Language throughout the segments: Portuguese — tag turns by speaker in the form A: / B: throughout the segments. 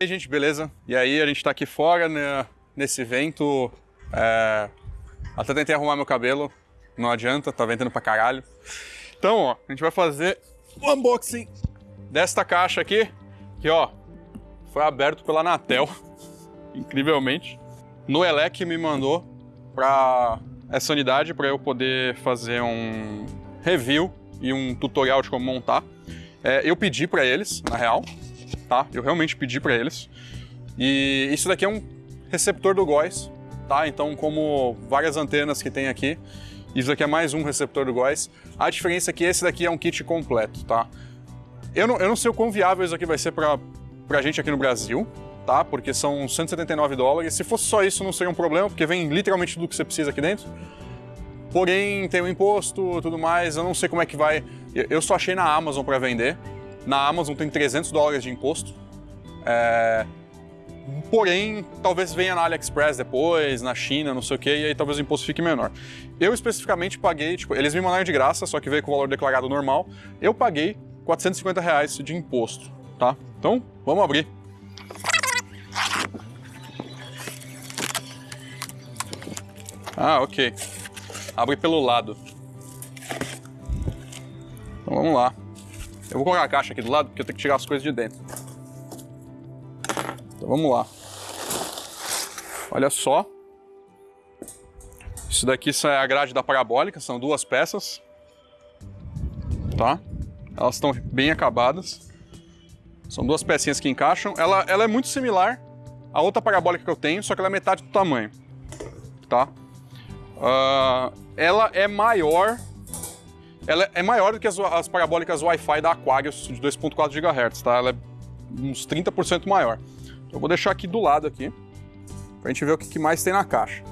A: E aí, gente, beleza? E aí, a gente tá aqui fora né, nesse vento. É... Até tentei arrumar meu cabelo, não adianta, tá ventando pra caralho. Então, ó, a gente vai fazer o unboxing desta caixa aqui, que ó, foi aberto pela Anatel, incrivelmente. Noelec me mandou pra essa unidade para eu poder fazer um review e um tutorial de como montar. É, eu pedi para eles, na real, tá? Eu realmente pedi para eles. E isso daqui é um receptor do GOES, tá? Então, como várias antenas que tem aqui, isso daqui é mais um receptor do GOES. A diferença é que esse daqui é um kit completo, tá? Eu não, eu não sei o quão viável isso aqui vai ser para a gente aqui no Brasil, tá? Porque são 179 dólares. Se fosse só isso, não seria um problema, porque vem literalmente tudo que você precisa aqui dentro. Porém, tem o imposto tudo mais, eu não sei como é que vai. Eu só achei na Amazon para vender. Na Amazon tem 300 dólares de imposto. É... Porém, talvez venha na AliExpress depois, na China, não sei o que, e aí talvez o imposto fique menor. Eu especificamente paguei, tipo, eles me mandaram de graça, só que veio com o valor declarado normal. Eu paguei 450 reais de imposto, tá? Então, vamos abrir. Ah, ok. Abre pelo lado. Então vamos lá. Eu vou colocar a caixa aqui do lado, porque eu tenho que tirar as coisas de dentro. Então vamos lá. Olha só. Isso daqui é a grade da parabólica, são duas peças. Tá? Elas estão bem acabadas. São duas pecinhas que encaixam. Ela, ela é muito similar à outra parabólica que eu tenho, só que ela é metade do tamanho. Tá? Uh, ela é maior ela é maior do que as, as parabólicas Wi-Fi da Aquarius de 2.4 GHz, tá? Ela é uns 30% maior. Então eu vou deixar aqui do lado aqui, pra gente ver o que, mais tem na caixa.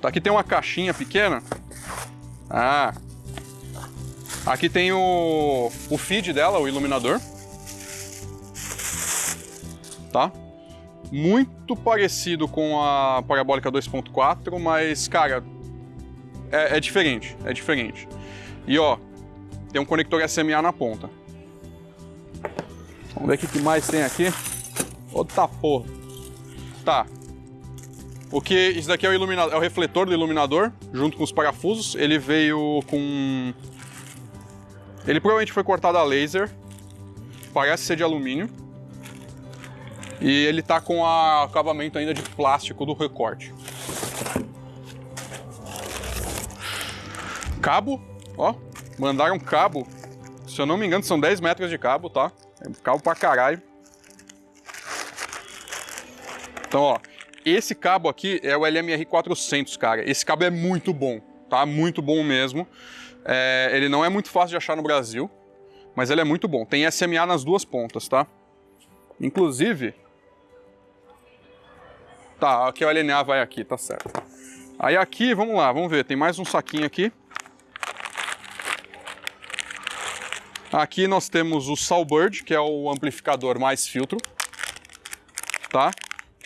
A: Tá, aqui tem uma caixinha pequena. Ah. Aqui tem o, o feed dela, o iluminador. Tá? Muito parecido com a parabólica 2.4, mas, cara, é, é diferente, é diferente. E ó, tem um conector SMA na ponta. Vamos ver o que mais tem aqui. Outra porra. Tá. O que isso daqui é o iluminador, é o refletor do iluminador, junto com os parafusos. Ele veio com Ele provavelmente foi cortado a laser. Parece ser de alumínio. E ele tá com a acabamento ainda de plástico do recorte. Cabo, ó, mandaram cabo. Se eu não me engano, são 10 metros de cabo, tá? É cabo pra caralho. Então, ó, esse cabo aqui é o LMR 400, cara. Esse cabo é muito bom, tá? Muito bom mesmo. É, ele não é muito fácil de achar no Brasil, mas ele é muito bom. Tem SMA nas duas pontas, tá? Inclusive... Tá, aqui o LNA vai aqui, tá certo. Aí aqui, vamos lá, vamos ver, tem mais um saquinho aqui. Aqui nós temos o Salbird, que é o amplificador mais filtro, tá?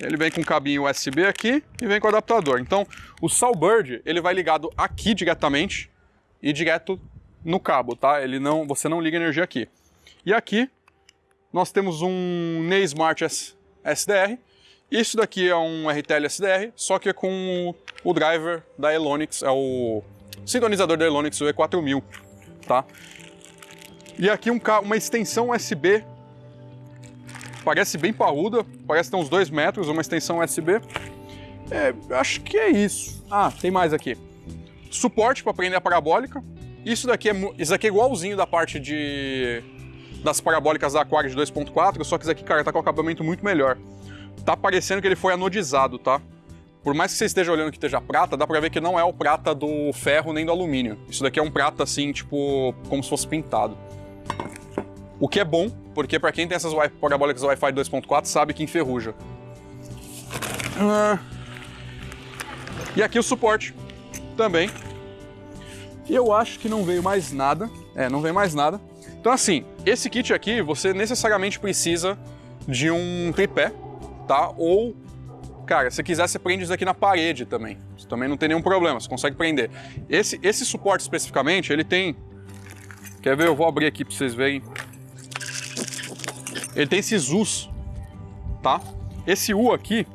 A: Ele vem com cabinho USB aqui e vem com adaptador. Então, o Salbird, ele vai ligado aqui diretamente e direto no cabo, tá? Ele não, você não liga energia aqui. E aqui nós temos um Ney Smart SDR. Isso daqui é um RTL SDR, só que é com o driver da Elonix, é o sintonizador da Elonix, o E4000, tá? E aqui um, uma extensão USB, parece bem parruda, parece ter uns 2 metros, uma extensão USB. É, acho que é isso. Ah, tem mais aqui. Suporte para prender a parabólica. Isso daqui, é, isso daqui é igualzinho da parte de das parabólicas da Aquarius 2.4, só que isso aqui, cara, tá com acabamento muito melhor. Tá parecendo que ele foi anodizado, tá? Por mais que você esteja olhando que esteja prata, dá pra ver que não é o prata do ferro nem do alumínio. Isso daqui é um prata assim, tipo, como se fosse pintado. O que é bom, porque para quem tem essas parabólicas Wi-Fi 2.4 sabe que enferruja. Ah. E aqui o suporte também. Eu acho que não veio mais nada. É, não veio mais nada. Então assim, esse kit aqui, você necessariamente precisa de um tripé, tá? Ou, cara, se quiser, você prende isso aqui na parede também. Isso também não tem nenhum problema, você consegue prender. Esse, esse suporte especificamente, ele tem... Quer ver? Eu vou abrir aqui para vocês verem ele tem esses U's, tá? Esse U aqui,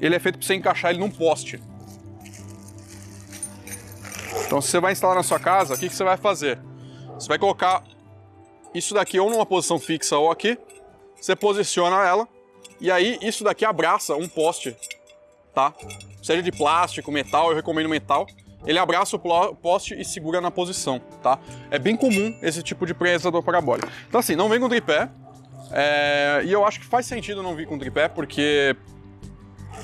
A: ele é feito para você encaixar ele num poste. Então, se você vai instalar na sua casa, o que, que você vai fazer? Você vai colocar isso daqui ou numa posição fixa ou aqui, você posiciona ela, e aí isso daqui abraça um poste, tá? Seja de plástico, metal, eu recomendo metal. Ele abraça o poste e segura na posição, tá? É bem comum esse tipo de presador parabólico. Então assim, não vem com tripé, é... e eu acho que faz sentido não vir com tripé, porque,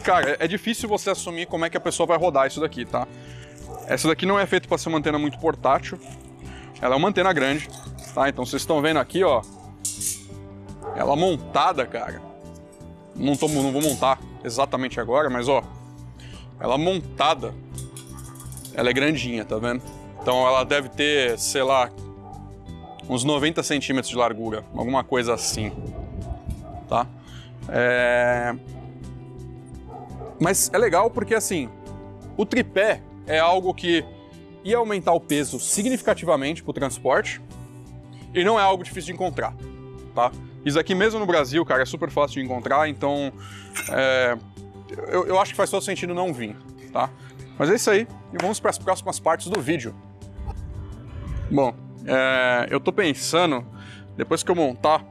A: cara, é difícil você assumir como é que a pessoa vai rodar isso daqui, tá? Essa daqui não é feita para ser uma antena muito portátil, ela é uma antena grande, tá? Então vocês estão vendo aqui, ó, ela montada, cara. Não, tô, não vou montar exatamente agora, mas ó, ela montada, ela é grandinha, tá vendo? Então ela deve ter, sei lá, uns 90 centímetros de largura, alguma coisa assim, tá? É... Mas é legal porque assim, o tripé é algo que ia aumentar o peso significativamente para o transporte e não é algo difícil de encontrar, tá? Isso aqui mesmo no Brasil, cara, é super fácil de encontrar, então é, eu, eu, acho que faz todo sentido não vir, tá? Mas é isso aí, e vamos para as próximas partes do vídeo. Bom, é, eu tô pensando, depois que eu montar,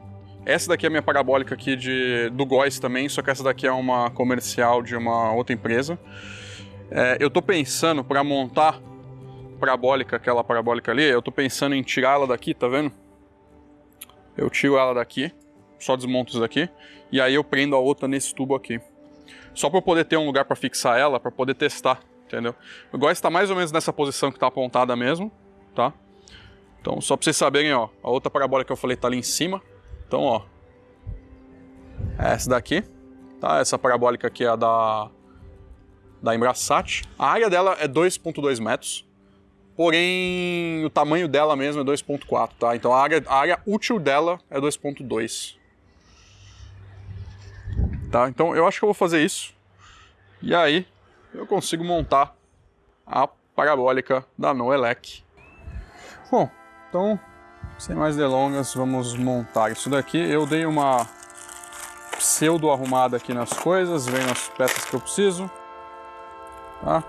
A: essa daqui é a minha parabólica aqui de, do Góis também, só que essa daqui é uma comercial de uma outra empresa. É, eu tô pensando para montar parabólica, aquela parabólica ali, eu tô pensando em tirar ela daqui, tá vendo? Eu tiro ela daqui, só desmonto isso daqui, e aí eu prendo a outra nesse tubo aqui. Só para eu poder ter um lugar para fixar ela, para poder testar, entendeu? O góis está mais ou menos nessa posição que está apontada mesmo, tá? Então, só para vocês saberem, ó, a outra parabólica que eu falei tá ali em cima. Então, ó, é essa daqui, tá? Essa parabólica aqui é a da da Embrasat. A área dela é 2.2 metros, porém o tamanho dela mesmo é 2.4, tá? Então a área, a área útil dela é 2.2. Tá? Então eu acho que eu vou fazer isso. E aí eu consigo montar a parabólica da Noelec. Bom, então sem mais delongas, vamos montar isso daqui. Eu dei uma pseudo arrumada aqui nas coisas, vem as peças que eu preciso. Tá?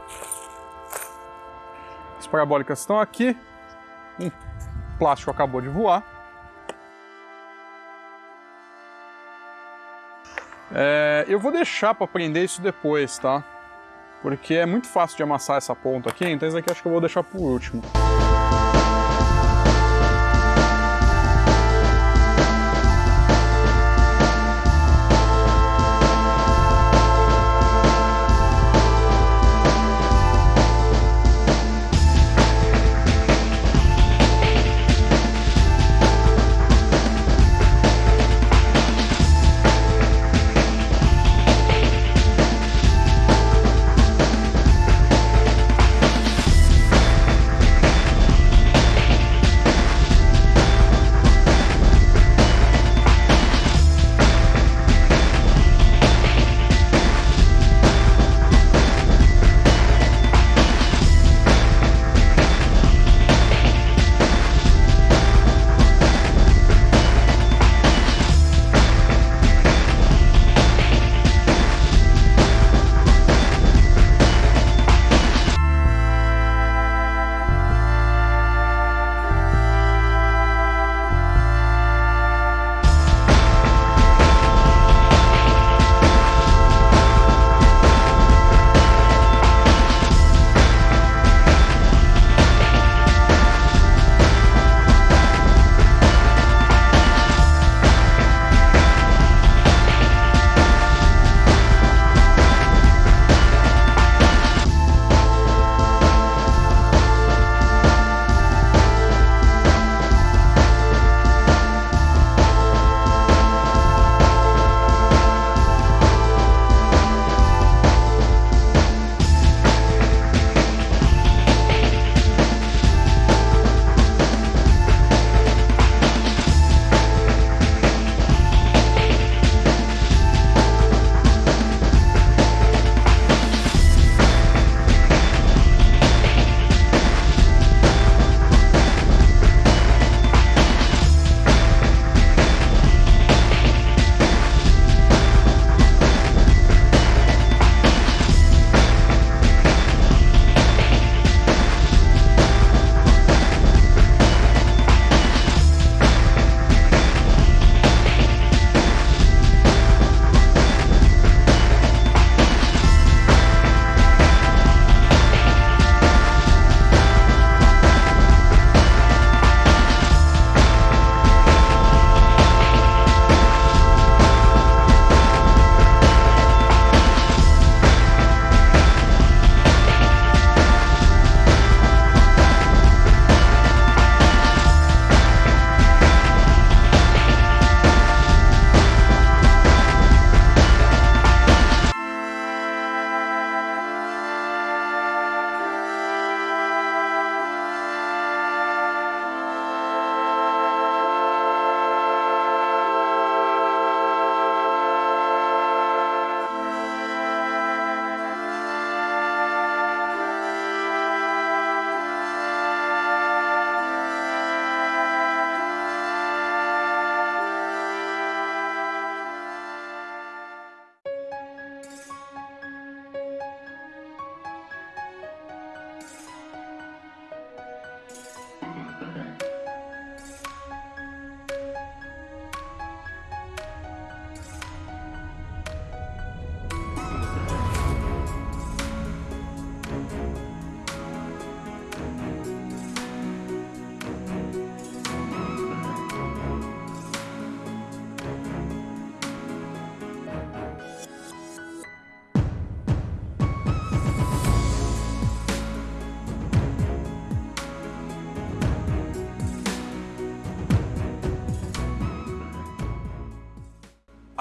A: As parabólicas estão aqui. Um plástico acabou de voar. É, eu vou deixar para prender isso depois, tá? Porque é muito fácil de amassar essa ponta aqui, então isso aqui acho que eu vou deixar por último.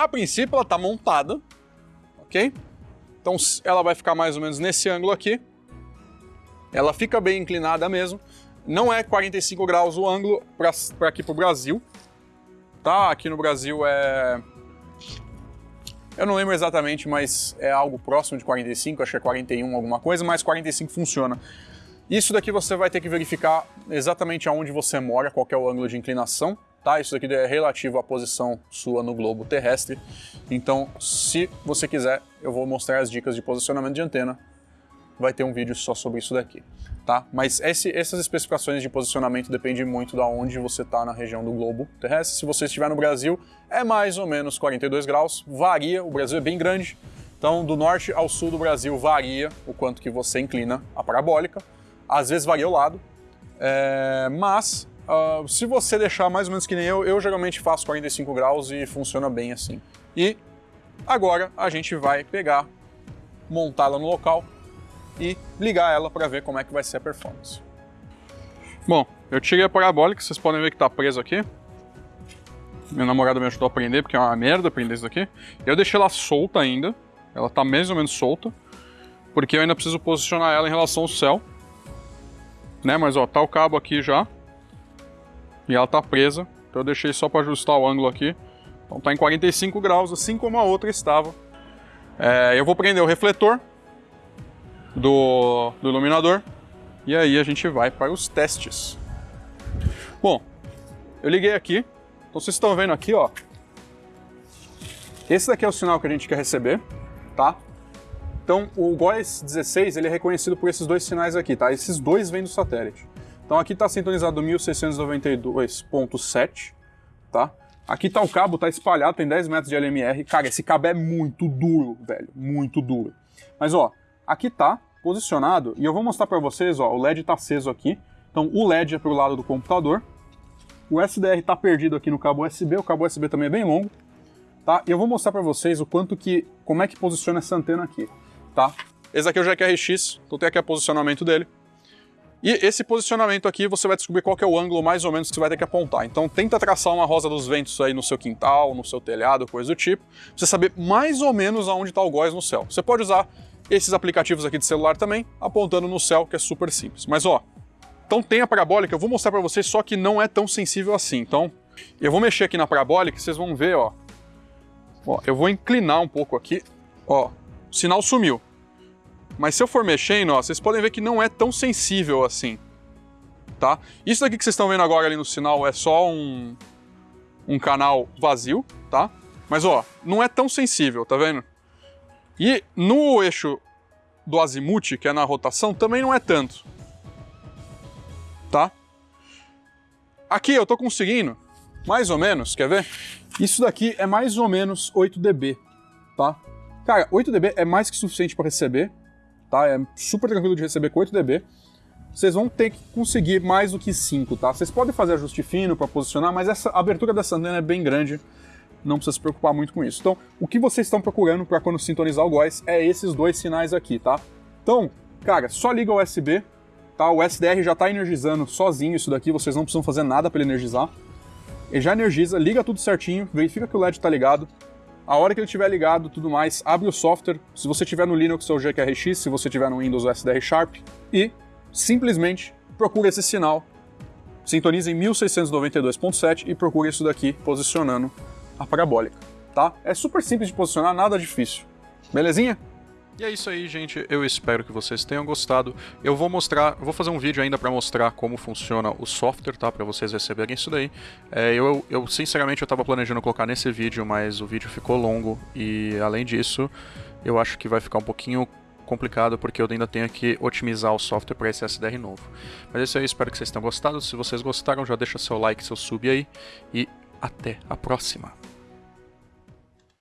A: A princípio ela está montada, ok? Então ela vai ficar mais ou menos nesse ângulo aqui. Ela fica bem inclinada mesmo. Não é 45 graus o ângulo para aqui para o Brasil. Tá? Aqui no Brasil é... Eu não lembro exatamente, mas é algo próximo de 45, acho que é 41 alguma coisa, mas 45 funciona. Isso daqui você vai ter que verificar exatamente aonde você mora, qual é o ângulo de inclinação, tá? Isso daqui é relativo à posição sua no globo terrestre. Então, se você quiser, eu vou mostrar as dicas de posicionamento de antena. Vai ter um vídeo só sobre isso daqui, tá? Mas esse, essas especificações de posicionamento dependem muito de onde você está na região do globo terrestre. Se você estiver no Brasil, é mais ou menos 42 graus, varia, o Brasil é bem grande, então do norte ao sul do Brasil varia o quanto que você inclina a parabólica, às vezes varia o lado, é, mas Uh, se você deixar mais ou menos que nem eu, eu geralmente faço 45 graus e funciona bem assim. E agora a gente vai pegar, montá-la no local e ligar ela para ver como é que vai ser a performance. Bom, eu tirei a parabólica, vocês podem ver que está preso aqui. Meu namorado me ajudou a prender, porque é uma merda prender isso daqui. Eu deixei ela solta ainda, ela está mais ou menos solta, porque eu ainda preciso posicionar ela em relação ao céu. Né, mas ó, tá o cabo aqui já, e ela tá presa, então eu deixei só para ajustar o ângulo aqui. Então tá em 45 graus, assim como a outra estava. É, eu vou prender o refletor do, do iluminador e aí a gente vai para os testes. Bom, eu liguei aqui, então vocês estão vendo aqui, ó. Esse daqui é o sinal que a gente quer receber, tá? Então o GOES 16 ele é reconhecido por esses dois sinais aqui, tá? Esses dois vêm do satélite. Então aqui está sintonizado 1692.7, tá? Aqui tá o cabo, tá espalhado, tem 10 metros de LMR. Cara, esse cabo é muito duro, velho, muito duro. Mas ó, aqui tá posicionado e eu vou mostrar para vocês, ó, o LED tá aceso aqui. Então o LED é pro lado do computador. O SDR tá perdido aqui no cabo USB, o cabo USB também é bem longo, tá? E eu vou mostrar para vocês o quanto que, como é que posiciona essa antena aqui, tá? Esse aqui é o Jack RX, então tem aqui o posicionamento dele. E esse posicionamento aqui você vai descobrir qual é o ângulo mais ou menos que você vai ter que apontar. Então tenta traçar uma rosa dos ventos aí no seu quintal, no seu telhado, coisa do tipo, pra você saber mais ou menos aonde está o góis no céu. Você pode usar esses aplicativos aqui de celular também, apontando no céu, que é super simples. Mas ó, então tem a parabólica, eu vou mostrar para vocês, só que não é tão sensível assim. Então eu vou mexer aqui na parabólica vocês vão ver, ó. Ó, eu vou inclinar um pouco aqui, ó, o sinal sumiu. Mas se eu for mexendo, ó, vocês podem ver que não é tão sensível assim. Tá? Isso daqui que vocês estão vendo agora ali no sinal é só um, um canal vazio, tá? Mas ó, não é tão sensível, tá vendo? E no eixo do azimuth, que é na rotação, também não é tanto. Tá? Aqui eu tô conseguindo, mais ou menos, quer ver? Isso daqui é mais ou menos 8 dB, tá? Cara, 8 dB é mais que suficiente para receber, tá? É super tranquilo de receber com 8 dB. Vocês vão ter que conseguir mais do que 5, tá? Vocês podem fazer ajuste fino para posicionar, mas essa abertura dessa antena é bem grande, não precisa se preocupar muito com isso. Então, o que vocês estão procurando para quando sintonizar o GOES é esses dois sinais aqui, tá? Então, cara, só liga o USB, tá? O SDR já está energizando sozinho isso daqui, vocês não precisam fazer nada para ele energizar. Ele já energiza, liga tudo certinho, verifica que o LED está ligado, a hora que ele estiver ligado tudo mais, abre o software, se você tiver no Linux ou GQRX, se você tiver no Windows o SDR Sharp, e simplesmente procura esse sinal, sintoniza em 1692.7 e procura isso daqui posicionando a parabólica, tá? É super simples de posicionar, nada difícil. Belezinha? E é isso aí, gente. Eu espero que vocês tenham gostado. Eu vou mostrar, vou fazer um vídeo ainda para mostrar como funciona o software, tá? Para vocês receberem isso daí. É, eu, eu, sinceramente, eu estava planejando colocar nesse vídeo, mas o vídeo ficou longo e, além disso, eu acho que vai ficar um pouquinho complicado porque eu ainda tenho que otimizar o software para esse SDR novo. Mas é isso aí, espero que vocês tenham gostado. Se vocês gostaram, já deixa seu like, seu sub aí e até a próxima.